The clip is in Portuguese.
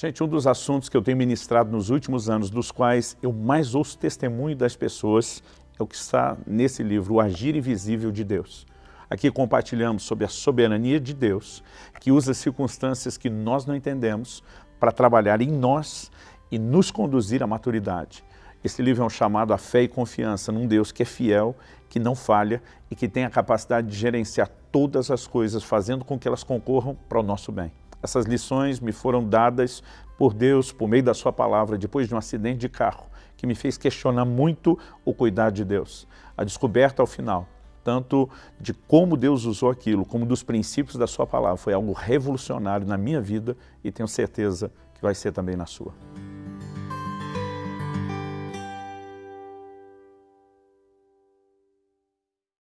Gente, um dos assuntos que eu tenho ministrado nos últimos anos, dos quais eu mais ouço testemunho das pessoas, é o que está nesse livro, O Agir Invisível de Deus. Aqui compartilhamos sobre a soberania de Deus, que usa circunstâncias que nós não entendemos para trabalhar em nós e nos conduzir à maturidade. Esse livro é um chamado à fé e confiança num Deus que é fiel, que não falha e que tem a capacidade de gerenciar todas as coisas, fazendo com que elas concorram para o nosso bem. Essas lições me foram dadas por Deus, por meio da sua palavra, depois de um acidente de carro, que me fez questionar muito o cuidado de Deus. A descoberta ao final, tanto de como Deus usou aquilo, como dos princípios da sua palavra, foi algo revolucionário na minha vida e tenho certeza que vai ser também na sua.